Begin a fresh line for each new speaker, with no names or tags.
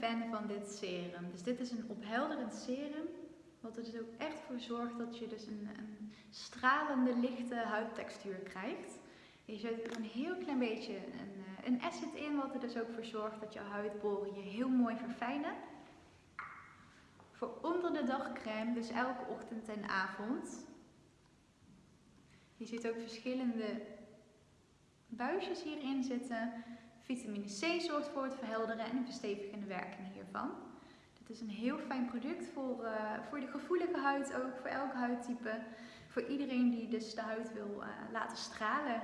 Fan van dit serum. Dus dit is een ophelderend serum. Wat er dus ook echt voor zorgt dat je dus een, een stralende, lichte huidtextuur krijgt. Je zet er een heel klein beetje een, eh, een acid in, wat er dus ook voor zorgt dat je huidporen je heel mooi verfijnen. Voor onder de dag crème, dus elke ochtend en avond. Je ziet ook verschillende buisjes hierin zitten. Vitamine C zorgt voor het verhelderen en de verstevigende werking hiervan. Dit is een heel fijn product voor, uh, voor de gevoelige huid ook, voor elke huidtype. Voor iedereen die dus de huid wil uh, laten stralen